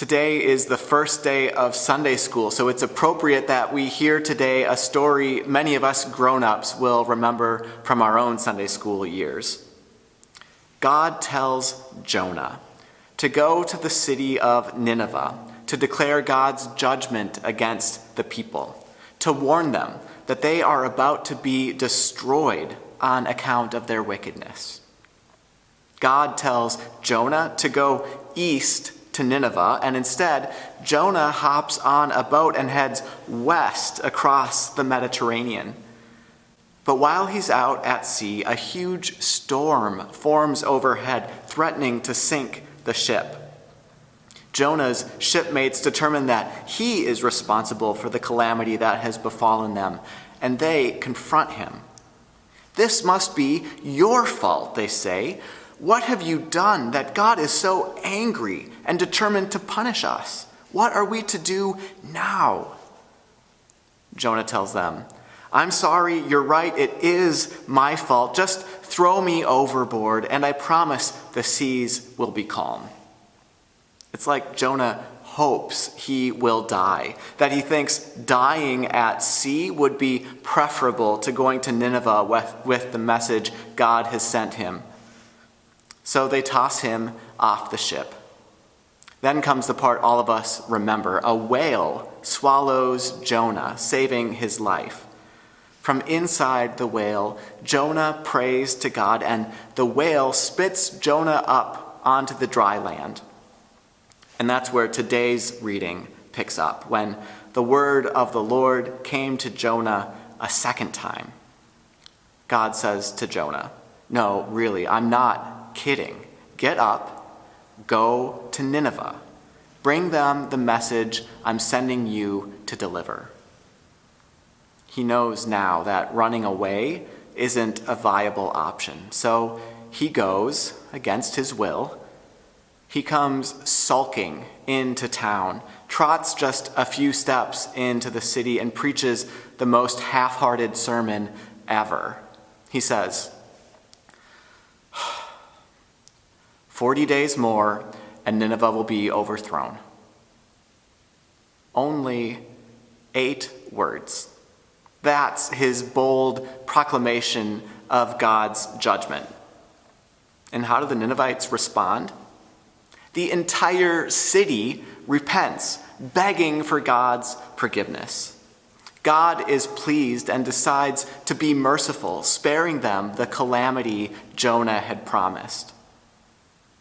Today is the first day of Sunday school, so it's appropriate that we hear today a story many of us grown ups will remember from our own Sunday school years. God tells Jonah to go to the city of Nineveh to declare God's judgment against the people, to warn them that they are about to be destroyed on account of their wickedness. God tells Jonah to go east to Nineveh, and instead, Jonah hops on a boat and heads west across the Mediterranean. But while he's out at sea, a huge storm forms overhead, threatening to sink the ship. Jonah's shipmates determine that he is responsible for the calamity that has befallen them, and they confront him. This must be your fault, they say. What have you done that God is so angry and determined to punish us? What are we to do now? Jonah tells them, I'm sorry, you're right, it is my fault. Just throw me overboard, and I promise the seas will be calm. It's like Jonah hopes he will die, that he thinks dying at sea would be preferable to going to Nineveh with, with the message God has sent him. So they toss him off the ship. Then comes the part all of us remember a whale swallows Jonah, saving his life. From inside the whale, Jonah prays to God, and the whale spits Jonah up onto the dry land. And that's where today's reading picks up, when the word of the Lord came to Jonah a second time. God says to Jonah, No, really, I'm not kidding. Get up, go to Nineveh. Bring them the message I'm sending you to deliver. He knows now that running away isn't a viable option. So he goes against his will. He comes sulking into town, trots just a few steps into the city, and preaches the most half hearted sermon ever. He says, 40 days more, and Nineveh will be overthrown. Only eight words. That's his bold proclamation of God's judgment. And how do the Ninevites respond? The entire city repents, begging for God's forgiveness. God is pleased and decides to be merciful, sparing them the calamity Jonah had promised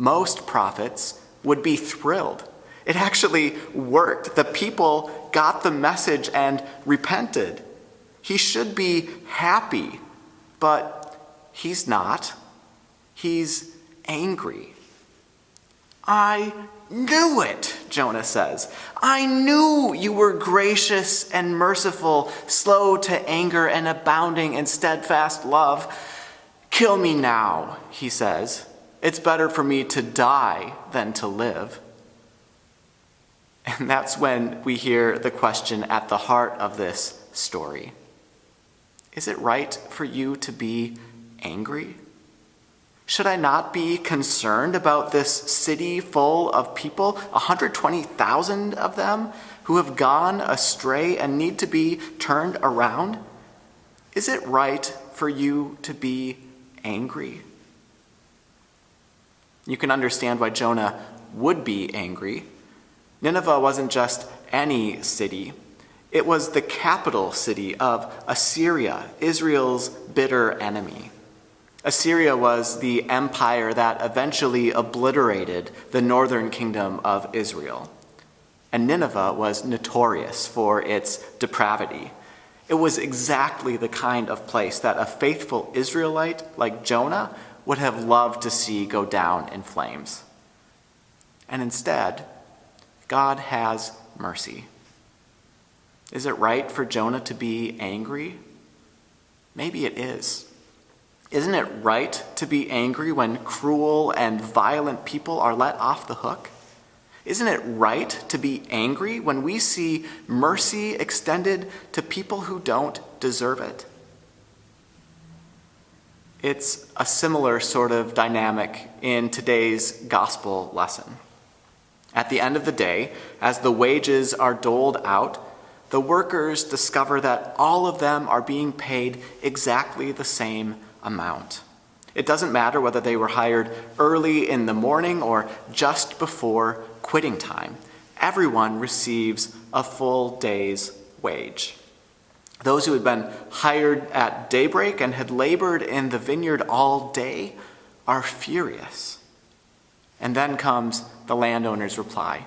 most prophets would be thrilled. It actually worked. The people got the message and repented. He should be happy, but he's not. He's angry. I knew it, Jonah says. I knew you were gracious and merciful, slow to anger and abounding in steadfast love. Kill me now, he says. It's better for me to die than to live. And that's when we hear the question at the heart of this story Is it right for you to be angry? Should I not be concerned about this city full of people, 120,000 of them, who have gone astray and need to be turned around? Is it right for you to be angry? You can understand why Jonah would be angry. Nineveh wasn't just any city, it was the capital city of Assyria, Israel's bitter enemy. Assyria was the empire that eventually obliterated the northern kingdom of Israel. And Nineveh was notorious for its depravity. It was exactly the kind of place that a faithful Israelite like Jonah would have loved to see go down in flames. And instead, God has mercy. Is it right for Jonah to be angry? Maybe it is. Isn't it right to be angry when cruel and violent people are let off the hook? Isn't it right to be angry when we see mercy extended to people who don't deserve it? It's a similar sort of dynamic in today's gospel lesson. At the end of the day, as the wages are doled out, the workers discover that all of them are being paid exactly the same amount. It doesn't matter whether they were hired early in the morning or just before quitting time. Everyone receives a full day's wage. Those who had been hired at daybreak and had labored in the vineyard all day are furious. And then comes the landowner's reply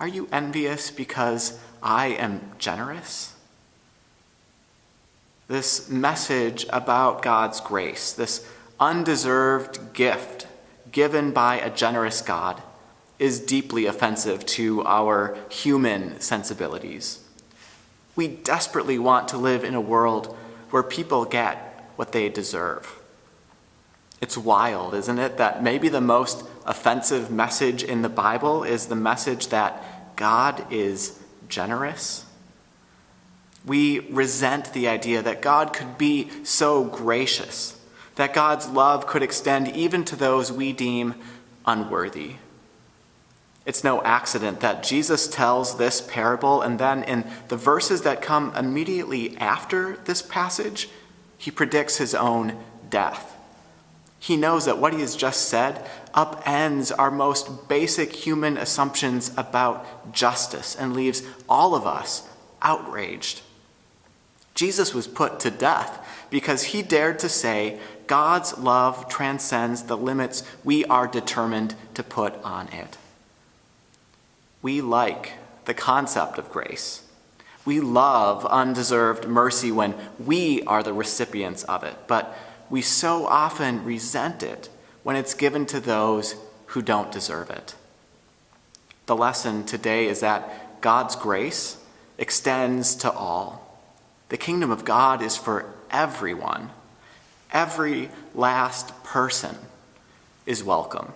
Are you envious because I am generous? This message about God's grace, this undeserved gift given by a generous God, is deeply offensive to our human sensibilities. We desperately want to live in a world where people get what they deserve. It's wild, isn't it, that maybe the most offensive message in the Bible is the message that God is generous. We resent the idea that God could be so gracious, that God's love could extend even to those we deem unworthy. It's no accident that Jesus tells this parable, and then in the verses that come immediately after this passage, he predicts his own death. He knows that what he has just said upends our most basic human assumptions about justice and leaves all of us outraged. Jesus was put to death because he dared to say God's love transcends the limits we are determined to put on it. We like the concept of grace. We love undeserved mercy when we are the recipients of it, but we so often resent it when it's given to those who don't deserve it. The lesson today is that God's grace extends to all. The kingdom of God is for everyone. Every last person is welcome.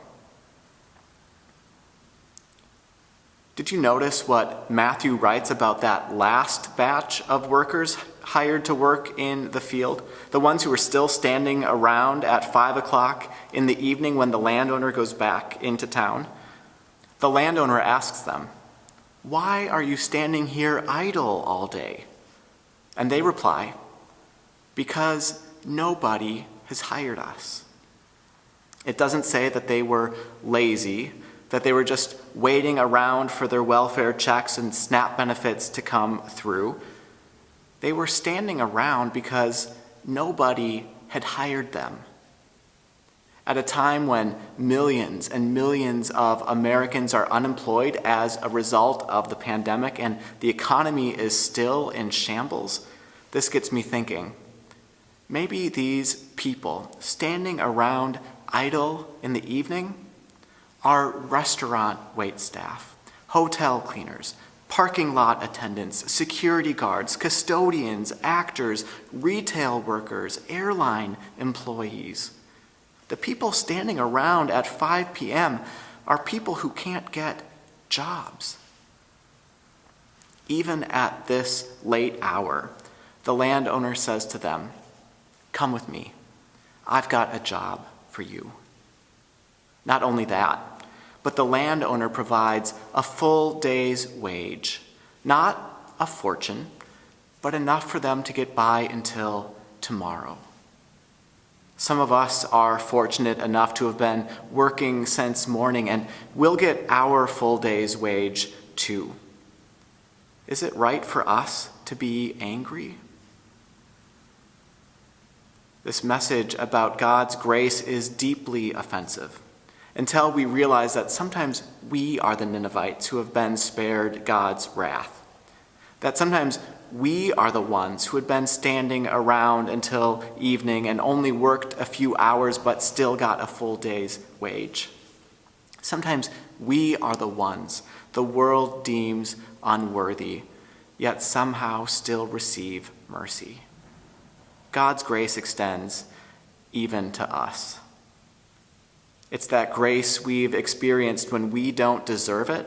Did you notice what Matthew writes about that last batch of workers hired to work in the field? The ones who are still standing around at 5 o'clock in the evening when the landowner goes back into town? The landowner asks them, Why are you standing here idle all day? And they reply, Because nobody has hired us. It doesn't say that they were lazy that they were just waiting around for their welfare checks and SNAP benefits to come through. They were standing around because nobody had hired them. At a time when millions and millions of Americans are unemployed as a result of the pandemic and the economy is still in shambles, this gets me thinking. Maybe these people standing around idle in the evening are restaurant wait staff, hotel cleaners, parking lot attendants, security guards, custodians, actors, retail workers, airline employees. The people standing around at 5 p.m. are people who can't get jobs. Even at this late hour, the landowner says to them, Come with me. I've got a job for you. Not only that, but the landowner provides a full day's wage. Not a fortune, but enough for them to get by until tomorrow. Some of us are fortunate enough to have been working since morning and we'll get our full day's wage too. Is it right for us to be angry? This message about God's grace is deeply offensive until we realize that sometimes we are the Ninevites who have been spared God's wrath. That sometimes we are the ones who had been standing around until evening and only worked a few hours but still got a full day's wage. Sometimes we are the ones the world deems unworthy, yet somehow still receive mercy. God's grace extends even to us. It's that grace we've experienced when we don't deserve it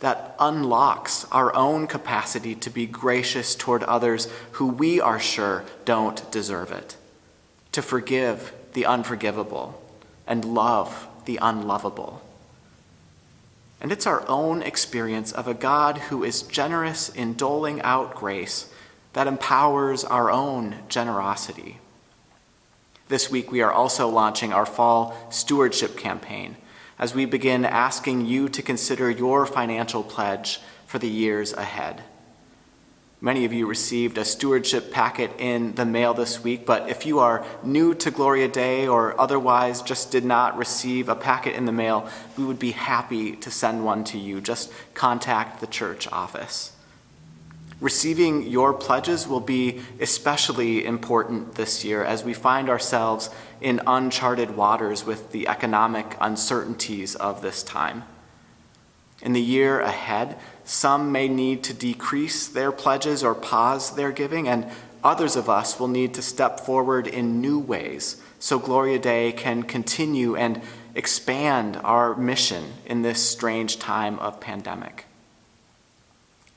that unlocks our own capacity to be gracious toward others who we are sure don't deserve it, to forgive the unforgivable and love the unlovable. And it's our own experience of a God who is generous in doling out grace that empowers our own generosity. This week, we are also launching our fall stewardship campaign as we begin asking you to consider your financial pledge for the years ahead. Many of you received a stewardship packet in the mail this week, but if you are new to Gloria Dei or otherwise just did not receive a packet in the mail, we would be happy to send one to you. Just contact the church office. Receiving your pledges will be especially important this year as we find ourselves in uncharted waters with the economic uncertainties of this time. In the year ahead, some may need to decrease their pledges or pause their giving, and others of us will need to step forward in new ways so Gloria Dei can continue and expand our mission in this strange time of pandemic.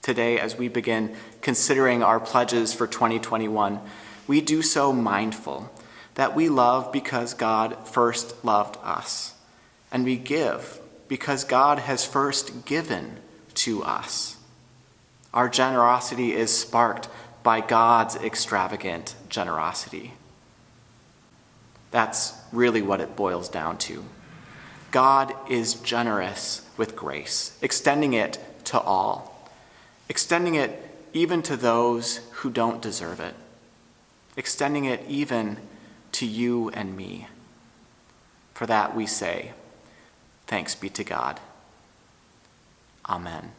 Today, as we begin considering our pledges for 2021, we do so mindful that we love because God first loved us, and we give because God has first given to us. Our generosity is sparked by God's extravagant generosity. That's really what it boils down to. God is generous with grace, extending it to all, extending it even to those who don't deserve it, extending it even to you and me. For that we say, Thanks be to God. Amen.